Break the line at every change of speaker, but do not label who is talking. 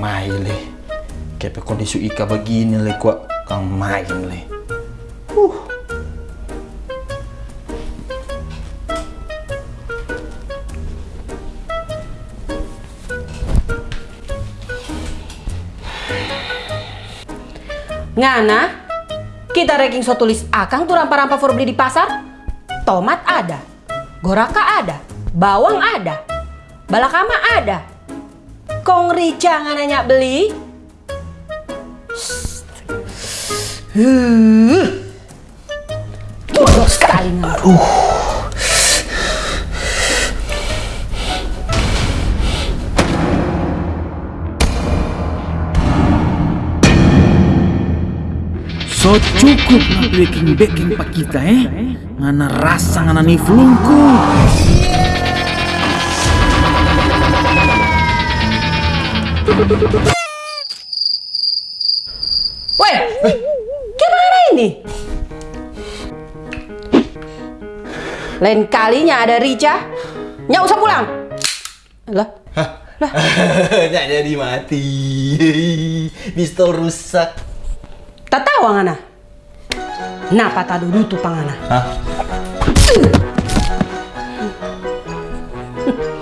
mai le. Kayak kondisi Ika begini le kok kang main le. Uh.
Ngana, kita ranking so tulis akang tuh rampa-rampa for beli di pasar. Tomat ada, goraka ada, bawang ada, balakama ada. Kong rica ngananya beli. Bodoh sekali ngana.
So cukup lah baking baking pak kita eh. Ngana rasa ngana ni Weh,
eh. gimana ini? Lain kalinya ada Rica, nyak usah pulang. Lah,
lah. nyak jadi mati. Pistol rusak.
Tak tahu angana. Napa tak dulu tuh pangana?
Hah?